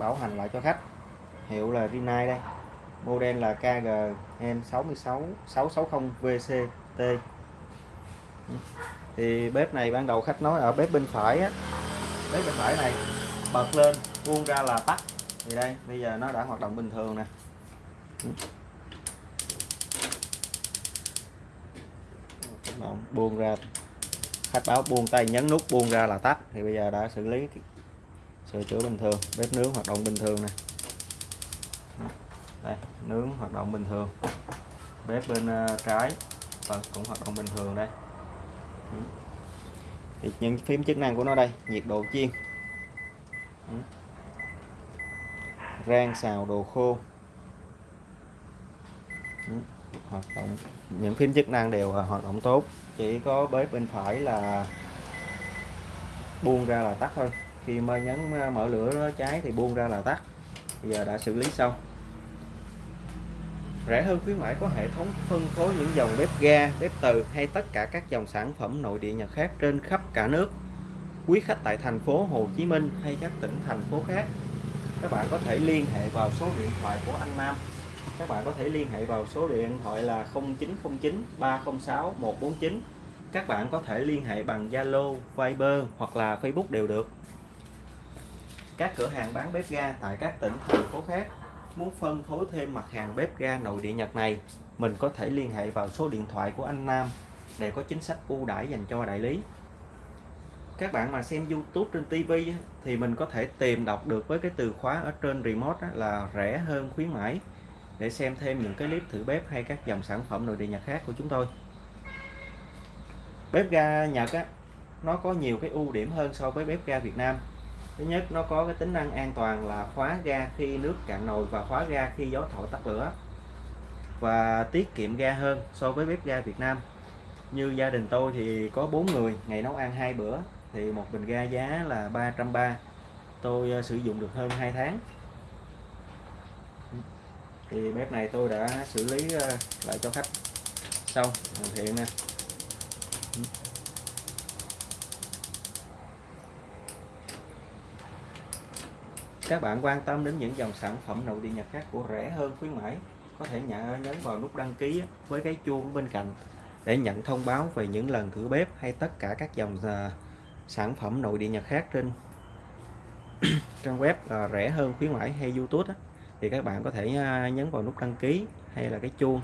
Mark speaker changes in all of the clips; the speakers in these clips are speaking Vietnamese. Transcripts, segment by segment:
Speaker 1: bảo hành lại cho khách. Hiệu là Rinnai đây. Model là KGM66 660 VCT thì bếp này ban đầu khách nói ở bếp bên phải á. Bếp bên phải này, bật lên, buông ra là tắt. Thì đây, bây giờ nó đã hoạt động bình thường nè. Buông ra. Khách báo buông tay nhấn nút, buông ra là tắt. Thì bây giờ đã xử lý sửa chữa bình thường, bếp nướng hoạt động bình thường nè. Đây, nướng hoạt động bình thường. Bếp bên à, trái và cũng hoạt động bình thường đây. Thì những phím chức năng của nó đây, nhiệt độ chiên. Rang, xào, đồ khô. Hoạt động, những phím chức năng đều à, hoạt động tốt. Chỉ có bếp bên phải là buông ra là tắt thôi khi mà nhấn à, mở lửa nó cháy thì buông ra là tắt. Bây giờ đã xử lý xong. Rẻ hơn khuyến mãi có hệ thống phân phối những dòng bếp ga bếp từ hay tất cả các dòng sản phẩm nội địa Nhật khác trên khắp cả nước. Quý khách tại thành phố Hồ Chí Minh hay các tỉnh thành phố khác các bạn có thể liên hệ vào số điện thoại của anh Nam. Các bạn có thể liên hệ vào số điện thoại là 0909 306 149 các bạn có thể liên hệ bằng Zalo, Viber hoặc là Facebook đều được các cửa hàng bán bếp ga tại các tỉnh, thành phố khác muốn phân phối thêm mặt hàng bếp ga nội địa Nhật này, mình có thể liên hệ vào số điện thoại của anh Nam để có chính sách ưu đãi dành cho đại lý. Các bạn mà xem YouTube trên TV thì mình có thể tìm đọc được với cái từ khóa ở trên remote là rẻ hơn khuyến mãi, để xem thêm những cái clip thử bếp hay các dòng sản phẩm nội địa Nhật khác của chúng tôi. Bếp ga Nhật á, nó có nhiều cái ưu điểm hơn so với bếp ga Việt Nam thứ nhất, nó có cái tính năng an toàn là khóa ga khi nước cạn nồi và khóa ga khi gió thổi tắt lửa và tiết kiệm ga hơn so với bếp ga Việt Nam. Như gia đình tôi thì có 4 người, ngày nấu ăn hai bữa, thì một bình ga giá là 330 tôi ờ, sử dụng được hơn 2 tháng. Thì bếp này tôi đã xử lý ờ, lại cho khách. Xong, hoàn thiện nè. Các bạn quan tâm đến những dòng sản phẩm nội địa Nhật khác của rẻ hơn khuyến mãi có thể nhận nhấn vào nút đăng ký với cái chuông bên cạnh để nhận thông báo về những lần thử bếp hay tất cả các dòng uh, sản phẩm nội địa Nhật khác trên trang web là rẻ hơn khuyến mãi hay YouTube á, thì các bạn có thể à, nhấn vào nút đăng ký hay là cái chuông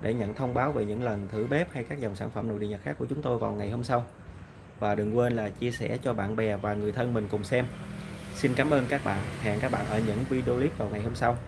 Speaker 1: để nhận thông báo về những lần thử bếp hay các dòng sản phẩm nội địa Nhật khác của chúng tôi vào ngày hôm sau. Và đừng quên là chia sẻ cho bạn bè và người thân mình cùng xem. Xin cảm ơn các bạn. Hẹn các bạn ở những video clip vào ngày hôm sau.